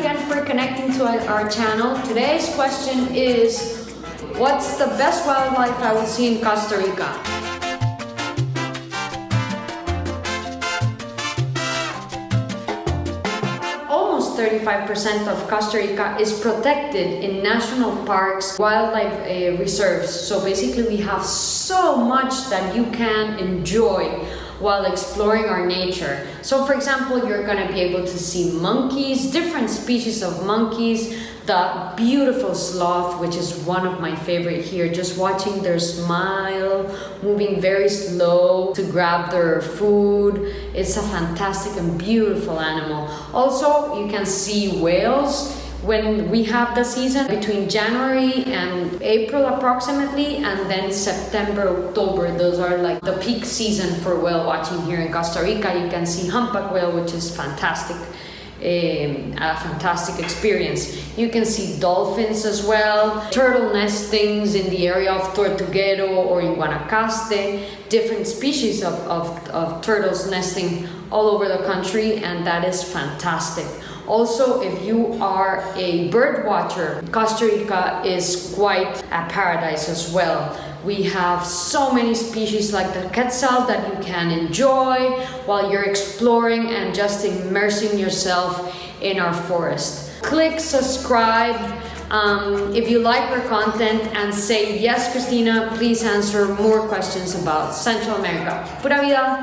again for connecting to our channel. Today's question is, what's the best wildlife I will see in Costa Rica? Almost 35% of Costa Rica is protected in national parks, wildlife uh, reserves. So basically we have so much that you can enjoy while exploring our nature. So for example, you're gonna be able to see monkeys, different species of monkeys, the beautiful sloth, which is one of my favorite here, just watching their smile, moving very slow to grab their food. It's a fantastic and beautiful animal. Also, you can see whales when we have the season between January and April approximately and then September October those are like the peak season for whale watching here in Costa Rica you can see humpback whale which is fantastic um, a fantastic experience. You can see dolphins as well, turtle nestings in the area of Tortuguero or in Guanacaste, different species of, of, of turtles nesting all over the country and that is fantastic. Also, if you are a bird watcher, Costa Rica is quite a paradise as well. We have so many species like the quetzal that you can enjoy while you're exploring and just immersing yourself in our forest. Click subscribe um, if you like our content and say yes Christina, please answer more questions about Central America. Pura vida!